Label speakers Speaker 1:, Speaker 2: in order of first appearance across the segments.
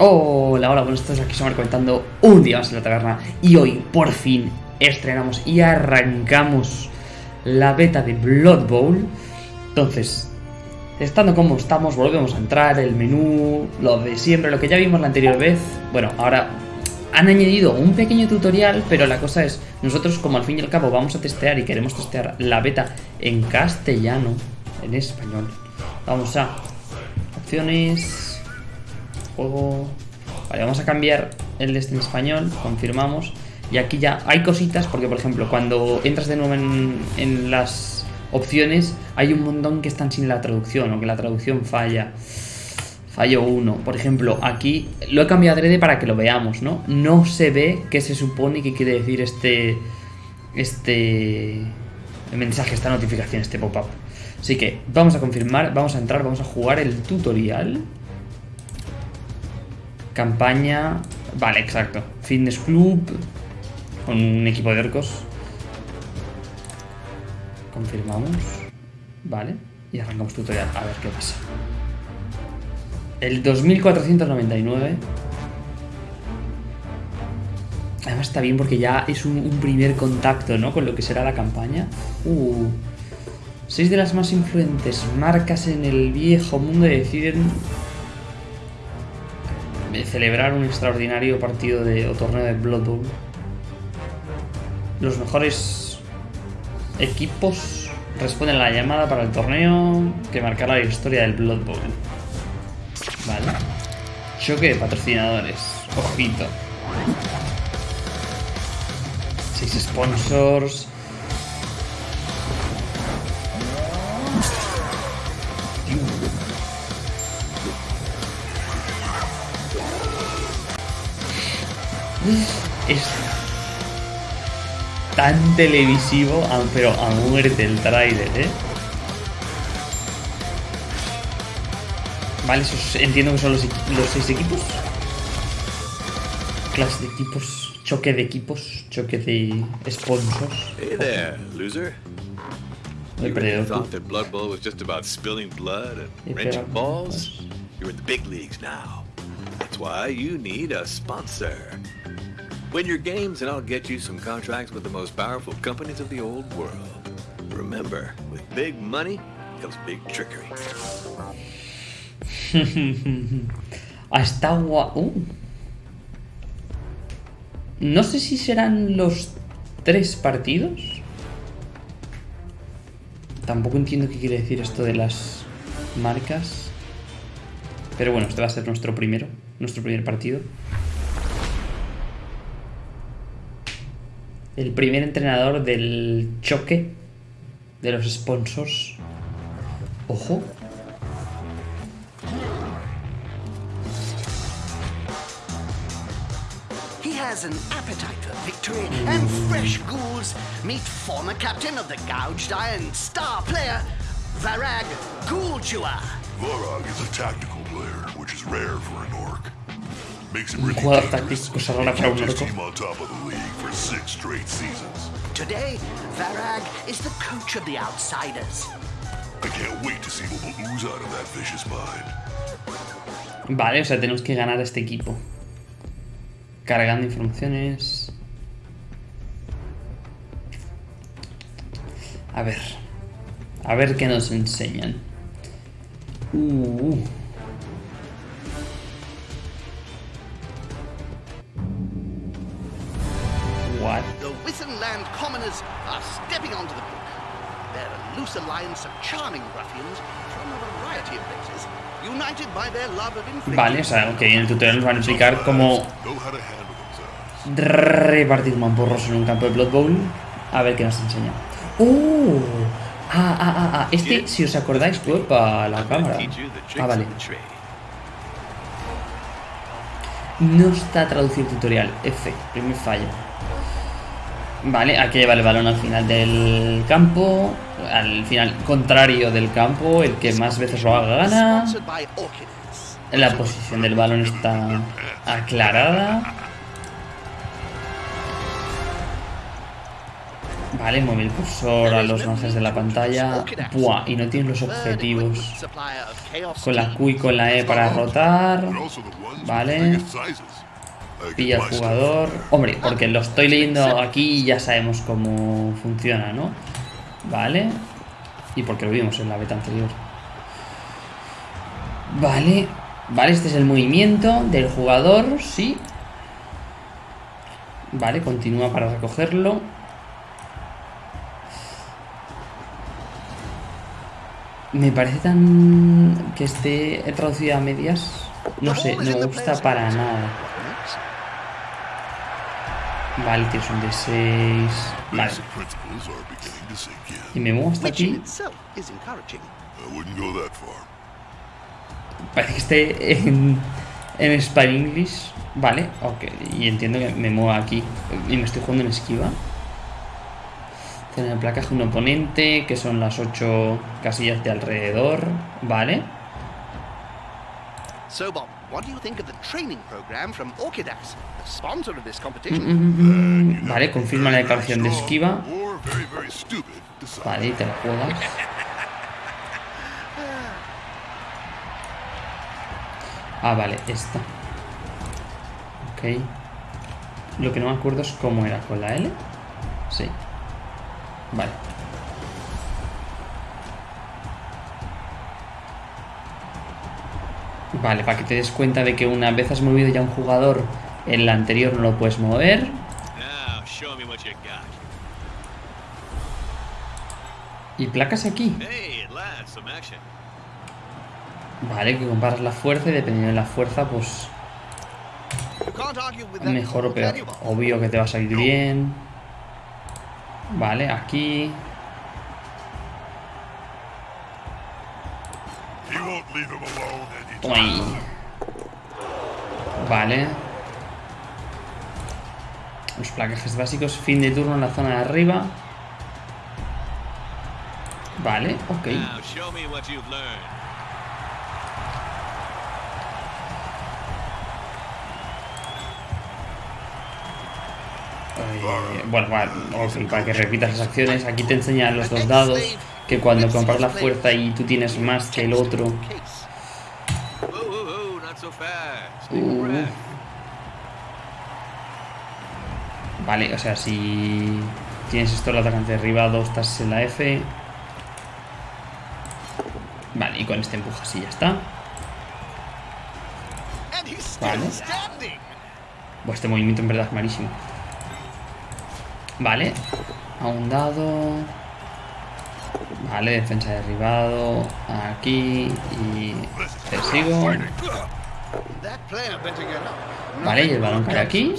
Speaker 1: Hola, hola, buenos días, aquí somos comentando un día más en la taberna y hoy por fin estrenamos y arrancamos la beta de Blood Bowl. Entonces, estando como estamos, volvemos a entrar, el menú, lo de siempre, lo que ya vimos la anterior vez. Bueno, ahora han añadido un pequeño tutorial, pero la cosa es, nosotros como al fin y al cabo vamos a testear y queremos testear la beta en castellano, en español. Vamos a opciones, Vale, vamos a cambiar el de este en español, confirmamos. Y aquí ya hay cositas, porque por ejemplo, cuando entras de nuevo en, en las opciones, hay un montón que están sin la traducción o que la traducción falla. Fallo 1. Por ejemplo, aquí lo he cambiado adrede para que lo veamos, ¿no? No se ve qué se supone que quiere decir este... Este... mensaje, esta notificación, este pop-up. Así que vamos a confirmar, vamos a entrar, vamos a jugar el tutorial. Campaña... Vale, exacto. Fitness Club. Con un equipo de orcos. Confirmamos. Vale. Y arrancamos tutorial. A ver qué pasa. El 2499. Además está bien porque ya es un, primer contacto, ¿no? Con lo que será la campaña. Uh. Seis de las más influentes marcas en el viejo mundo deciden celebrar un extraordinario partido de, o torneo de Blood Bowl. Los mejores equipos responden a la llamada para el torneo que marcará la historia del Blood Bowl. Vale. Choque de patrocinadores. Ojito. Seis sponsors. Es tan televisivo, pero a muerte el trailer, ¿eh? Vale, esos entiendo que son los, los seis equipos. Clase de equipos, choque de equipos, choque de sponsors.
Speaker 2: Hey there, loser.
Speaker 1: Perdedor.
Speaker 2: thought that Blood Bowl was just about spilling blood and wrenching balls? You're in the big leagues now. That's why you need a sponsor. Win your games and I'll get you some contracts with the most powerful companies of the old world. Remember, with big money comes big trickery.
Speaker 1: Ah, está guapo. No sé si serán los tres partidos. Tampoco entiendo qué quiere decir esto de las marcas. Pero bueno, este va a ser nuestro primero, nuestro primer partido. El primer entrenador del choque de los sponsors. Ojo.
Speaker 3: He has an appetite for victory and fresh ghouls. Meet former captain of the Gouged Iron star player, Varag Ghoulchewer.
Speaker 4: Varag is a tactical player, which is rare for an
Speaker 1: jugador táctico, rara para un
Speaker 4: Kept his
Speaker 1: orco.
Speaker 4: team on top of the league for six straight seasons.
Speaker 3: Today, Varag is the coach of the Outsiders.
Speaker 4: I can't wait to see what will ooze out of that vicious mind.
Speaker 1: Vale, o sea, tenemos que ganar a este equipo. Cargando informaciones. A ver. A ver qué nos enseñan. Uh.
Speaker 3: Alliance of charming ruffians from a variety of places, united by their love of
Speaker 1: Vale, o sea, ok, en el tutorial nos van a explicar cómo repartir mamporros en un campo de Blood Bowl. A ver qué nos enseña. ¡Oh! Ah, ah, ah, ah. Este, si os acordáis, fue para la cámara. Ah, vale. No está traducido el tutorial. F, primer fallo. Vale, hay que llevar el balón al final del campo. Al final contrario del campo. El que más veces lo haga gana. La posición del balón está aclarada. Vale, mueve el cursor a los marges de la pantalla. Buah, y no tienes los objetivos. Con la Q y con la E para rotar. Vale. Pilla al jugador. Hombre, porque lo estoy leyendo aquí y ya sabemos cómo funciona, ¿no? Vale. Y porque lo vimos en la beta anterior. Vale. Vale, este es el movimiento del jugador, sí. Vale, continúa para recogerlo. Me parece tan... que esté traducido a medias. No sé, no me gusta para nada. Vale, tienes un D6. Vale,
Speaker 4: Basic principles are beginning to sink
Speaker 1: y me muevo hasta aquí. Parece que esté en, en Spy English. Vale, ok. Y entiendo que me muevo aquí. Y me estoy jugando en esquiva. Tener el placaje un oponente, que son las 8 casillas de alrededor. Vale.
Speaker 3: So, Bob, what do you think of the training program from Orchidas, the sponsor of this competition?
Speaker 1: Mm, Vale, confirma la declaración de esquiva. Vale, y te la juegas. Ah, vale, esta. Ok. Lo que no me acuerdo es cómo era con la L. Sí. Vale. Vale, para que te des cuenta de que una vez has movido ya un jugador, en la anterior no lo puedes mover. Y placas aquí. Vale, que comparas la fuerza y dependiendo de la fuerza, pues mejor o peor. Obvio que te va a salir bien. Vale, aquí. Vale. Los placajes básicos, fin de turno en la zona de arriba. Vale, ok. Eh, bueno, vale, para que repitas las acciones, aquí te enseñan los dos dados. Que cuando comparas la fuerza y tú tienes más que el otro, Vale, o sea, si tienes esto el atacante derribado, estás en la F. Vale, y con este empujas y ya está. Vale.
Speaker 3: standing.
Speaker 1: Buah, este movimiento en verdad es malísimo. Vale, a un dado. Vale, defensa derribado. Aquí y te Vale, y el balón
Speaker 3: comes
Speaker 1: aquí.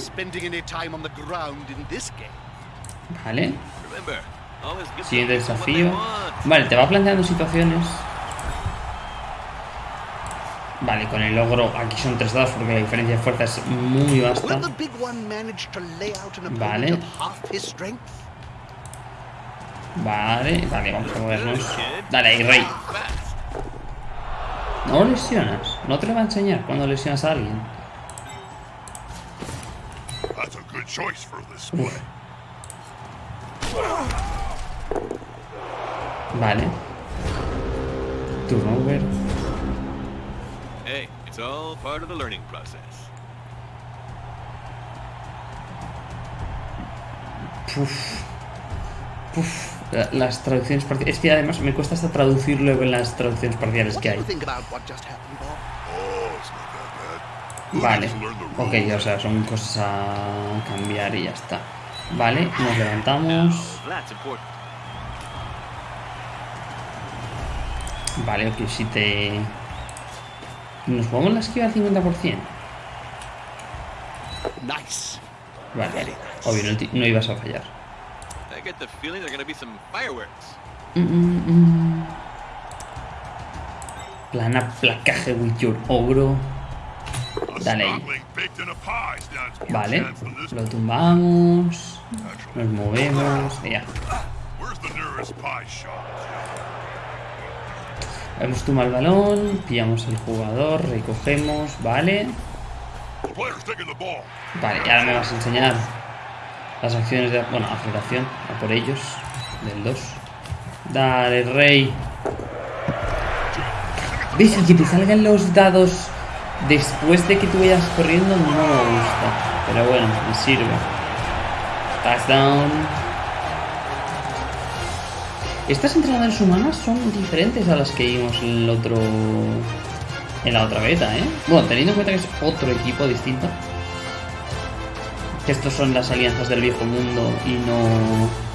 Speaker 1: Vale, siguiente desafío. Vale, te va planteando situaciones. Vale, con el logro aquí son tres dados porque la diferencia de fuerza es muy vasta. Vale. Vale, vale, vamos a movernos. Dale ahí, rey. No lesionas. No te lo va a enseñar cuando lesionas a alguien.
Speaker 4: That's a good choice for this play.
Speaker 1: Vale. Turno over.
Speaker 2: Hey, it's all part of the learning process.
Speaker 1: Puf. Puf. La- Las traducciones parciales. Es que además me cuesta hasta traducirlo en las traducciones parciales que hay.
Speaker 3: you think about what just happened, Bob?
Speaker 4: Oh, it's not that bad. We'll
Speaker 1: Vale. Ok, o sea, son cosas a cambiar y ya está. Vale, nos levantamos. Vale, ok, si te... Nos jugamos la esquiva al 50%.
Speaker 3: Nice.
Speaker 1: Vale, obvio, no, no ibas a fallar.
Speaker 2: I get the feeling there are gonna be some fireworks.
Speaker 1: Mm, mm, mm. Plana placaje with your ogro. Dale ahí. Vale, lo tumbamos. Nos movemos. Ya. Hemos tumbado el balón. Pillamos el jugador. Recogemos. Vale. Vale, y ahora me vas a enseñar. las acciones de... Bueno, aceleración, a por ellos, del 2. Dale, rey. El que te salgan los dados después de que tú vayas corriendo no me gusta. Pero bueno, me sirve. Touchdown. Estas entrenadoras humanas son diferentes a las que vimos en el otro. En la otra beta, ¿eh? Bueno, teniendo en cuenta que es otro equipo distinto. Que estos son las alianzas del viejo mundo y no.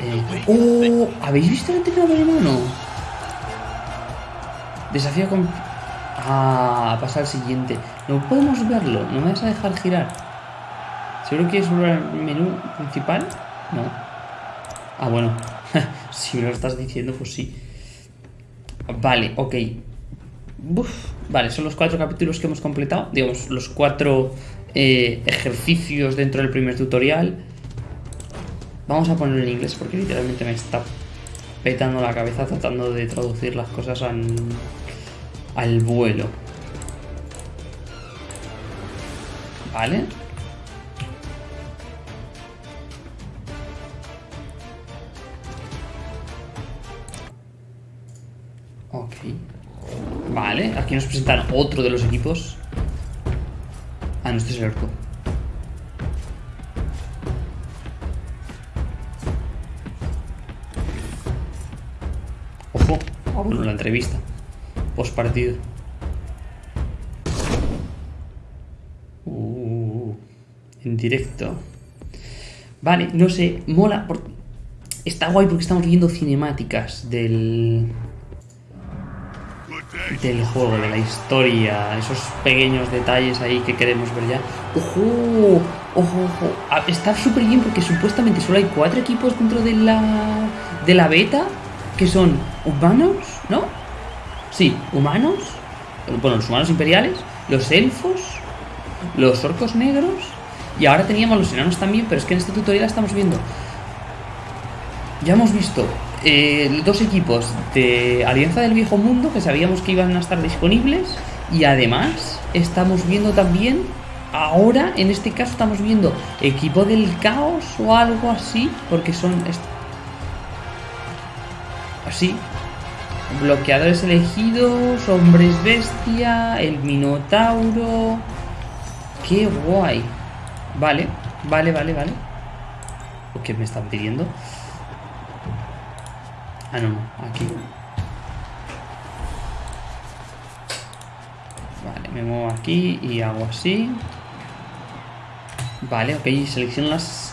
Speaker 1: Eh, ¡Oh! ¿Habéis visto el entrenador humano? Desafío con. Ah, pasa al siguiente. No podemos verlo, no me vas a dejar girar. ¿Seguro que es al menú principal? No. Ah, bueno. si me lo estás diciendo, pues sí. Vale, ok. Vale, son los cuatro capítulos que hemos completado. Digamos, los cuatro eh, ejercicios dentro del primer tutorial. Vamos a ponerlo en inglés porque literalmente me está petando la cabeza tratando de traducir las cosas al, al vuelo. ¿Vale? Ok. Vale, aquí nos presentan otro de los equipos. Ah, no, este es el orco. Ojo, ah, bueno, la entrevista. Post partido. Uh, en directo. Vale, no sé, mola. Está guay porque estamos viendo cinemáticas del, del juego, de la historia, esos pequeños detalles ahí que queremos ver ya. ¡Ojo! ¡Ojo, ojo! Ah, Está súper bien porque supuestamente solo hay cuatro equipos dentro de la, de la beta que son humanos, ¿no? Sí, humanos. Bueno, los humanos imperiales, los elfos, los orcos negros y ahora teníamos los enanos también, pero es que en este tutorial estamos viendo ya hemos visto eh, dos equipos de Alianza del Viejo Mundo que sabíamos que iban a estar disponibles y además estamos viendo también, ahora en este caso estamos viendo equipo del caos o algo así, porque son así, bloqueadores elegidos, hombres bestia, el minotauro, qué guay, vale, vale, vale, vale, ¿qué me están pidiendo? Ah, no, no, aquí. Vale, me muevo aquí y hago así. Vale, ok, selecciono las,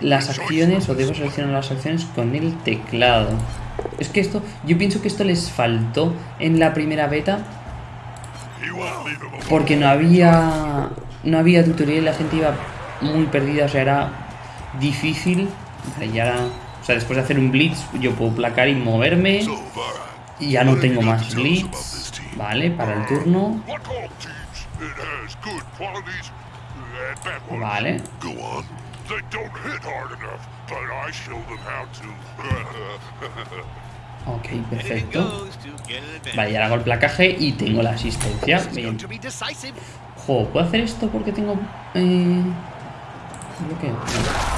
Speaker 1: las acciones o debo seleccionar las acciones con el teclado. Es que esto, yo pienso que esto les faltó en la primera beta porque no había no había tutorial y la gente iba muy perdida, o sea, era difícil. Vale, y ahora, o sea, después de hacer un blitz, yo puedo placar y moverme. Y ya no tengo más blitz. Vale, para el turno. Vale.
Speaker 4: They don't hit hard enough, but I show them how to.
Speaker 1: Ok, perfecto. Vale, y ahora hago el placaje y tengo la asistencia. Bien. Jo, ¿puedo hacer esto porque tengo... Eh... bloqueo? No,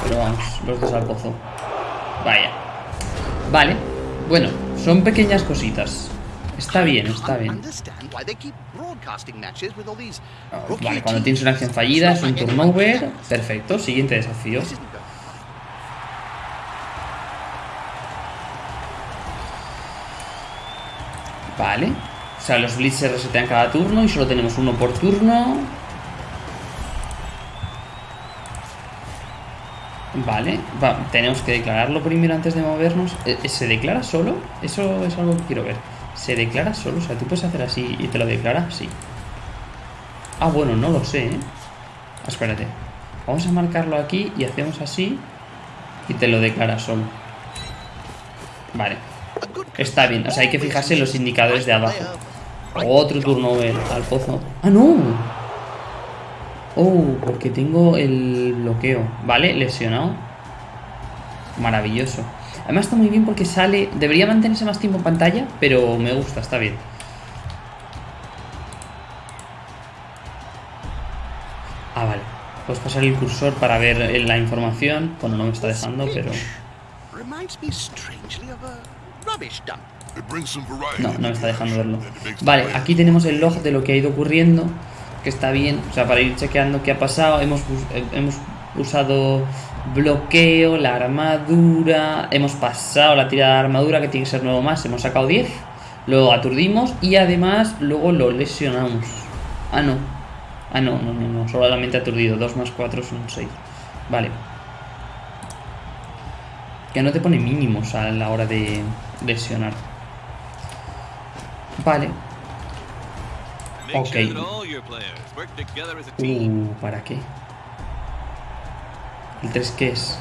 Speaker 1: pero vamos, los dos al pozo. Vaya. Vale. Bueno, son pequeñas cositas. Está bien, está bien. Ah, Vale, cuando tienes una acción fallida, es un turnover. Perfecto, siguiente desafío. Vale. O sea, los blitz se resetean cada turno y solo tenemos uno por turno. Vale, va, tenemos que declararlo primero antes de movernos. Eh, ¿Se declara solo? Eso es algo que quiero ver. ¿Se declara solo? O sea, tú puedes hacer así y te lo declara, sí. Ah, bueno, no lo sé, ¿eh? Ah, Espérate. Vamos a marcarlo aquí y hacemos así y te lo declara solo. Vale. Está bien, o sea, hay que fijarse en los indicadores de abajo. Otro turnover al pozo. ¡Ah, no! Oh, porque tengo el bloqueo. Vale, lesionado. Maravilloso. Además está muy bien porque sale... Debería mantenerse más tiempo en pantalla, pero me gusta, está bien. Ah, vale. Puedes pasar el cursor para ver la información. Bueno, no me está dejando, pero... No, no me está dejando verlo. Vale, aquí tenemos el log de lo que ha ido ocurriendo, que está bien, o sea, para ir chequeando qué ha pasado. Hemos, eh, hemos usado bloqueo, la armadura, hemos pasado la tirada de armadura, que tiene que ser nuevo más, hemos sacado 10, lo aturdimos y además luego lo lesionamos. Ah, no. Ah, no, no, no, no, solamente aturdido. 2 más 4 son 6. Vale. Que no te pone mínimos a la hora de lesionar. Vale. Ok. Uh, ¿para qué? ¿El 3 qué es?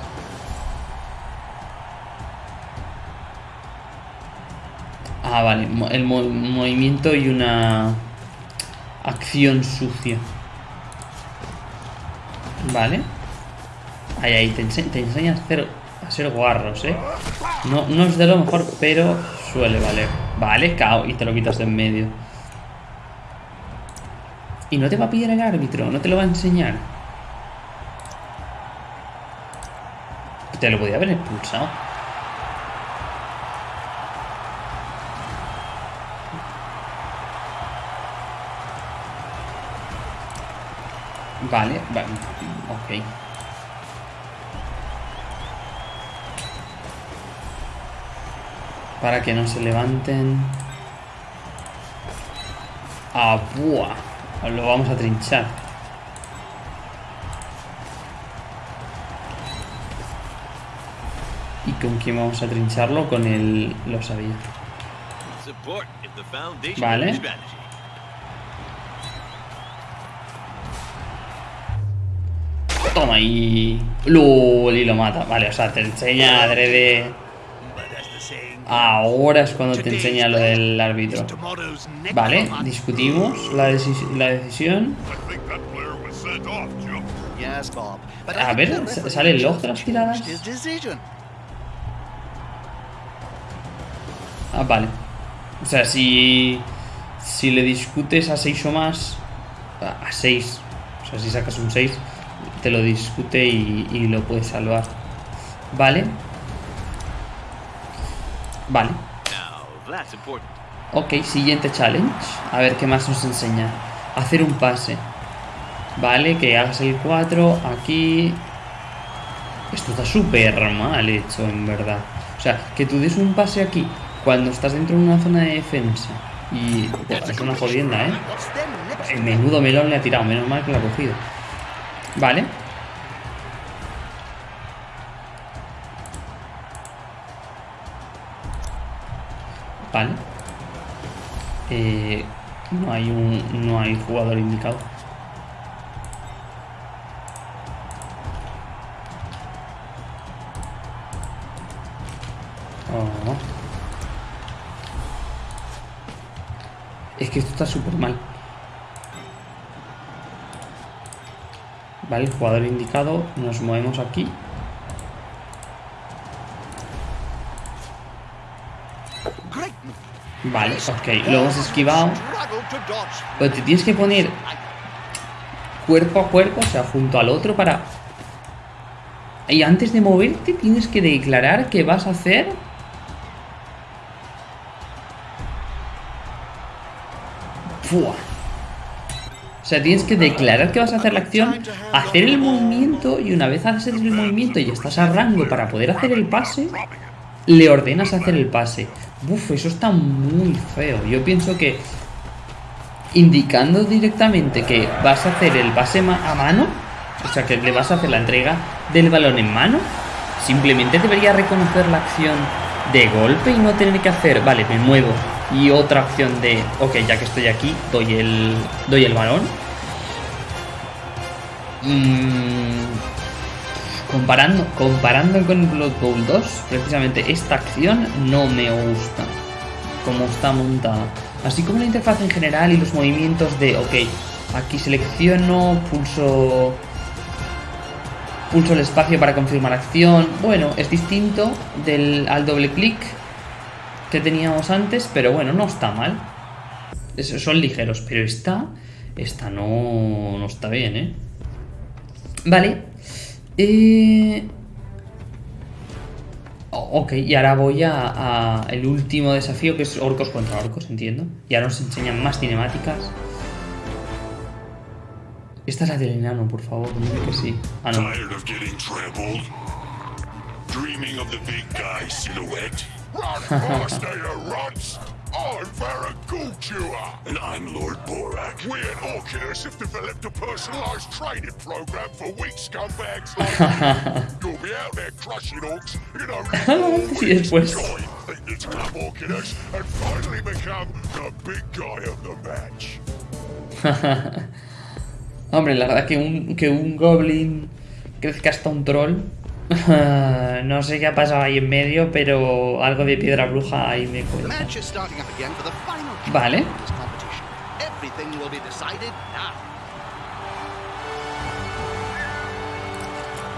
Speaker 1: Ah, vale. El mo- movimiento y una acción sucia. Vale. Ahí, ahí, te, ense- te enseña a, hacer, a ser guarros, ¿eh? No, no es de lo mejor, pero suele valer. Vale, cao, y te lo quitas de en medio. Y no te va a pillar el árbitro, no te lo va a enseñar. Te lo podía haber expulsado. Vale, vale, ok. Para que no se levanten. Ah, buah. Lo vamos a trinchar. ¿Y con quién vamos a trincharlo? Con el... Lo sabía. Vale. Toma y... LOL, y lo mata. Vale, o sea, te enseña adrede... Ahora es cuando te enseña lo del árbitro. Vale, discutimos la, deci- la decisión. A ver,
Speaker 3: the
Speaker 1: ¿s-
Speaker 3: referee
Speaker 1: sale el log de las tiradas? Ah, vale. O sea, si... Si le discutes a 6 o más... A 6. O sea, si sacas un 6, te lo discute y, y lo puedes salvar. Vale. Vale. Ok, siguiente challenge. A ver qué más nos enseña. Hacer un pase. Vale, que hagas el 4 aquí. Esto está súper mal hecho, en verdad. O sea, que tú des un pase aquí cuando estás dentro de una zona de defensa. Y es una jodienda, ¿eh? El menudo melón le ha tirado, menos mal que lo ha cogido. Vale. Vale. Eh, no hay un. no hay jugador indicado. Está súper mal. Vale, el jugador indicado. Nos movemos aquí. Vale, ok. Lo hemos esquivado. Pero te tienes que poner cuerpo a cuerpo, o sea, junto al otro para... Y antes de moverte tienes que declarar que vas a hacer... Fua. O sea, tienes que declarar que vas a hacer la acción, hacer el movimiento y una vez haces el movimiento y estás a rango para poder hacer el pase, le ordenas hacer el pase. Buf, eso está muy feo. Yo pienso que indicando directamente que vas a hacer el pase a mano, o sea, que le vas a hacer la entrega del balón en mano, simplemente debería reconocer la acción de golpe y no tener que hacer, vale, me muevo. Y otra opción de, ok, ya que estoy aquí, doy el, doy el balón. Mm, comparando, comparando con Blood Bowl 2, precisamente esta acción no me gusta como está montada. Así como la interfaz en general y los movimientos de, ok, aquí selecciono, pulso, pulso el espacio para confirmar acción. Bueno, es distinto al doble clic teníamos antes, pero bueno, no está mal. Es- son ligeros, pero esta, esta no, no está bien, ¿eh? Vale. Eh... Ok, y ahora voy a el último desafío que es orcos contra orcos, entiendo. Y ahora nos enseñan más cinemáticas. Esta es la del enano, por favor, dime que sí. Ah, no.
Speaker 4: Run, are runts! I'm! And I'm Lord Borak. We at Orcus have developed a personalized training program for weak scumbags like you. You'll be out there crushing orcs in only four and finally become the big guy of the match.
Speaker 1: Hombre, la verdad que un, que un goblin crezca hasta un troll. no sé qué ha pasado ahí en medio, pero algo de piedra bruja ahí me cuenta. Vale.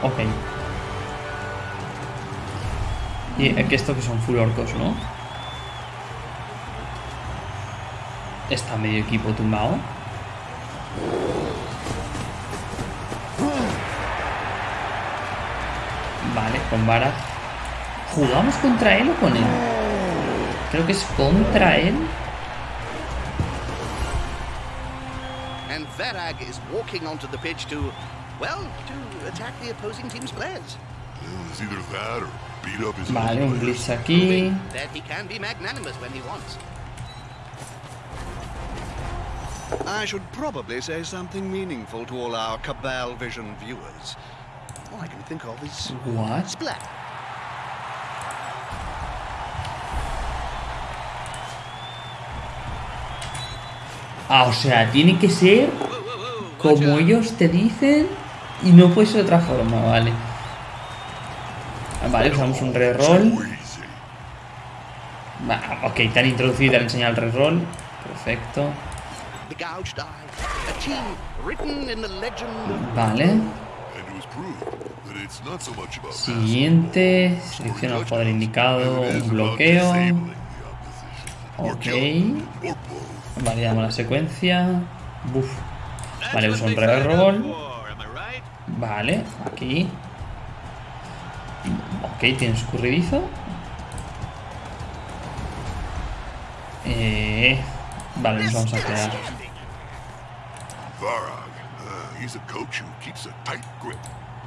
Speaker 1: Ok. Y que esto que son full orcos, ¿no? Está medio equipo tumbado. Con vara. ¿Jugamos contra él o con él? Creo que es contra él.
Speaker 3: And Varag is walking onto the pitch to, well, to attack the opposing team's players.
Speaker 4: It's either that or beat up his
Speaker 1: Vale, un blitz aquí.
Speaker 3: That he can be magnanimous when he wants. I should probably say something meaningful to all our Cabal Vision viewers. All I can think of is
Speaker 1: What?
Speaker 3: Splat.
Speaker 1: Ah, o sea, tiene que ser como ellos te dicen y no puede ser de otra forma, vale. Ah, Vale, usamos un reroll. Va, ok, te han introducido y te han enseñado el reroll. Perfecto.
Speaker 3: The
Speaker 1: Siguiente. Selecciona el jugador indicado. Un bloqueo. Ok. Vale, damos la secuencia. Buf. Vale, uso un reroll. Vale, aquí. Ok, tiene escurridizo. Eh, vale, nos vamos a quedar.
Speaker 4: Varag, uh, he's a coach who keeps a tight grip.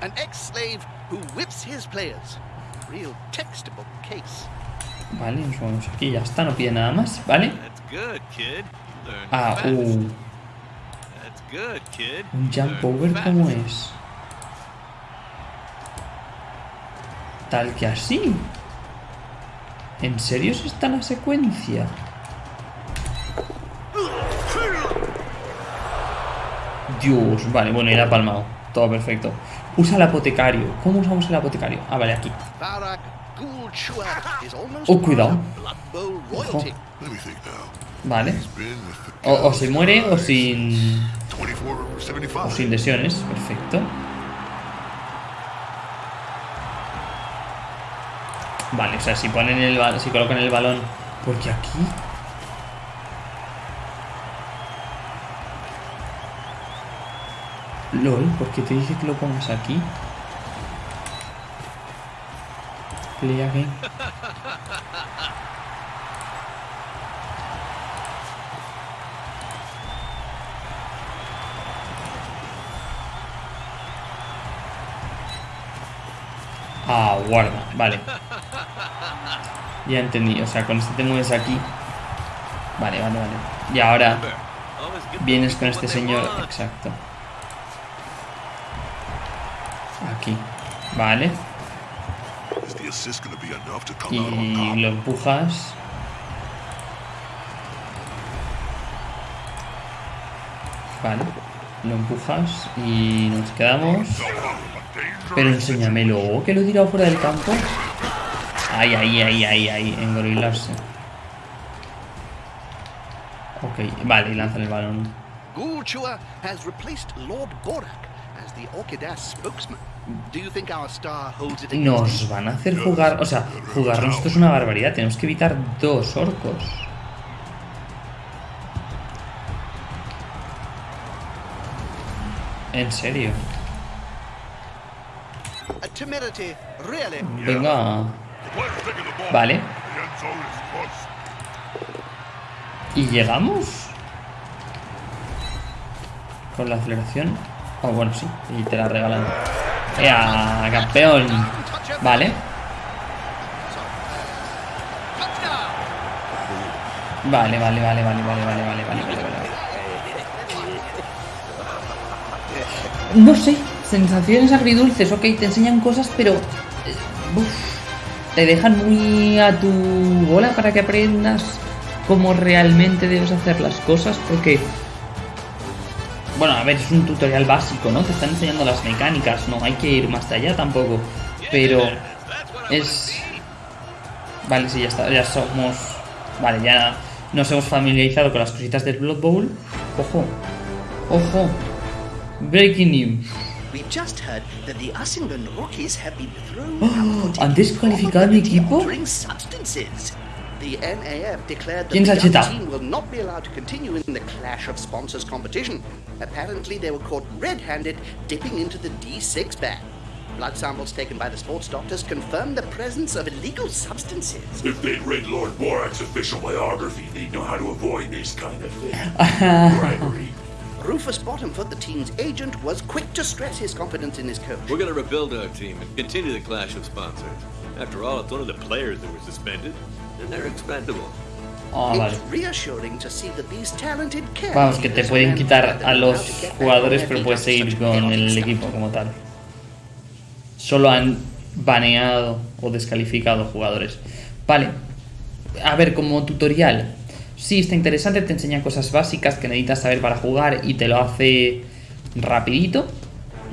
Speaker 3: An ex-slave who whips his players. Real textbook case.
Speaker 1: Vale, nos vamos aquí, ya está, no pide nada más, ¿vale?
Speaker 2: That's good, kid. You learned
Speaker 1: Ah,
Speaker 2: fast.
Speaker 1: uh,
Speaker 2: That's good, kid.
Speaker 1: un jump over. ¿cómo es? Tal que así. ¿En serio se está la secuencia? Dios, vale, bueno, era palmado. Todo perfecto. Usa el apotecario. ¿Cómo usamos el apotecario? Ah, vale, aquí. Oh, cuidado. Vale. O, o se muere o sin.
Speaker 4: 24 or 75.
Speaker 1: O sin lesiones. Perfecto. Vale, o sea, si ponen el si colocan el balón. Porque aquí. LOL, ¿por qué te dice que lo pongas aquí? Play again. Ah, guarda, vale. Ya entendí, o sea, con este te mueves aquí. Vale, vale, vale. Y ahora vienes con este señor. Exacto. Aquí. Vale.
Speaker 4: Is the assist going to be enough to come
Speaker 1: Y lo empujas. Vale. Lo empujas y nos quedamos. Pero enséñamelo, que lo he tirado fuera del campo. Ahí, ahí, ahí, ahí, ahí, engorilarse. Ok, vale, y lanzan el balón.
Speaker 3: Chewer has replaced Lord Borak as the Orchidas spokesman.
Speaker 1: Nos van a hacer jugar... O sea, jugarnos esto es una barbaridad. Tenemos que evitar dos orcos. En serio. Venga. Vale. ¿Y llegamos? Con la aceleración. Oh, bueno, sí. Y te la regalan. ¡Ea, campeón! Vale. Vale, vale, vale, vale, vale, vale, vale, vale, vale. No sé, sensaciones agridulces, ok, te enseñan cosas, pero... eh, te dejan muy a tu bola para que aprendas cómo realmente debes hacer las cosas, porque... Bueno, a ver, es un tutorial básico, ¿no? Te están enseñando las mecánicas, no hay que ir más allá tampoco. Pero es... Vale, sí, ya está, ya somos... Vale, ya nos hemos familiarizado con las cositas del Blood Bowl. Ojo, ojo. Breaking news. Oh, ¿han a mi equipo?
Speaker 3: Altering substances. The NAF declared that the
Speaker 1: ha
Speaker 3: team will not be allowed to continue in the Clash of Sponsors competition. Apparently, they were caught red-handed dipping into the D6 bag. Blood samples taken by the sports doctors confirmed the presence of illegal substances.
Speaker 4: If they'd read Lord Borak's official biography, they'd know how to avoid this kind of thing. Bribery.
Speaker 3: Rufus Bottomfoot, the team's agent, was quick to stress his confidence in his coach.
Speaker 2: We're gonna rebuild our team and continue the clash of sponsors. After all, it's one of the players that were suspended, and they're expendable.
Speaker 1: Ah, vale.
Speaker 3: It's reassuring to see that these talented
Speaker 1: Vamos, que te pueden quitar a los jugadores, pero puedes seguir con el equipo como tal. Solo han baneado o descalificado jugadores. Vale. A ver, como tutorial. Sí, está interesante, te enseña cosas básicas que necesitas saber para jugar y te lo hace rapidito.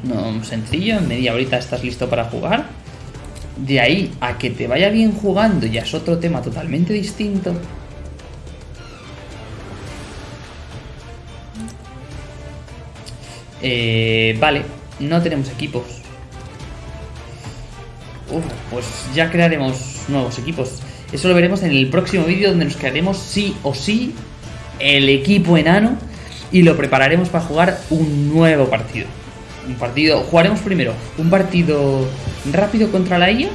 Speaker 1: No, sencillo, en media horita estás listo para jugar. De ahí a que te vaya bien jugando ya es otro tema totalmente distinto. Eh, vale, no tenemos equipos. Uf, pues ya crearemos nuevos equipos. Eso lo veremos en el próximo vídeo donde nos crearemos sí o sí el equipo enano y lo prepararemos para jugar un nuevo partido. Un partido, jugaremos primero un partido rápido contra la IA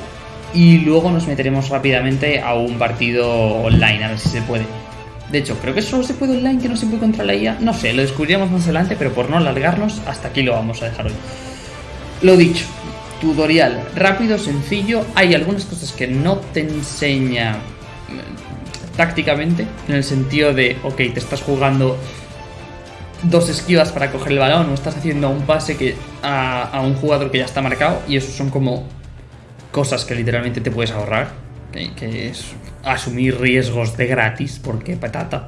Speaker 1: y luego nos meteremos rápidamente a un partido online a ver si se puede. De hecho, creo que solo se puede online, que no se puede contra la IA. No sé, lo descubriremos más adelante, pero por no alargarnos, hasta aquí lo vamos a dejar hoy. Lo dicho, tutorial rápido, sencillo. Hay algunas cosas que no te enseña mm, tácticamente, en el sentido de, ok, te estás jugando dos esquivas para coger el balón o estás haciendo un pase que a, un jugador que ya está marcado y eso son como cosas que literalmente te puedes ahorrar, que, que es asumir riesgos de gratis porque patata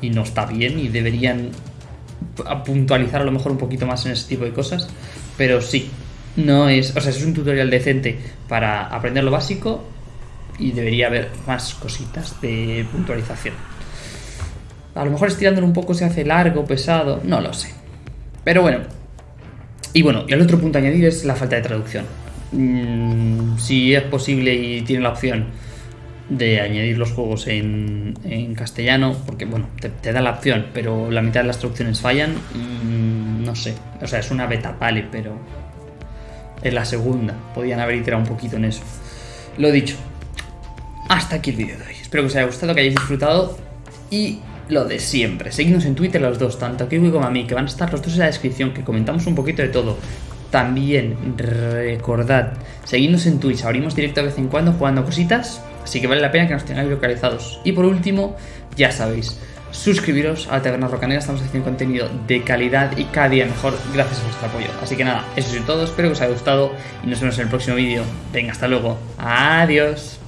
Speaker 1: y no está bien y deberían puntualizar a lo mejor un poquito más en ese tipo de cosas, pero sí, no es, o sea, es un tutorial decente para aprender lo básico y debería haber más cositas de puntualización. A lo mejor estirándolo un poco se hace largo, pesado, no lo sé. Pero bueno. Y bueno, y el otro punto a añadir es la falta de traducción. Mm, si es posible y tiene la opción de añadir los juegos en, castellano, porque bueno, te, da la opción, pero la mitad de las traducciones fallan, mm, no sé. O sea, es una beta, vale, pero es la segunda. Podían haber iterado un poquito en eso. Lo dicho, hasta aquí el vídeo de hoy. Espero que os haya gustado, que hayáis disfrutado y lo de siempre. Seguidnos en Twitter los dos, tanto Kiwi como a mí, que van a estar los dos en la descripción, que comentamos un poquito de todo. También recordad, seguidnos en Twitch, abrimos directo de vez en cuando jugando cositas, así que vale la pena que nos tengáis localizados. Y por último, ya sabéis, suscribiros a la Taberna Rocanera, estamos haciendo contenido de calidad y cada día mejor gracias a vuestro apoyo. Así que nada, eso es todo, espero que os haya gustado y nos vemos en el próximo vídeo. Venga, hasta luego, adiós.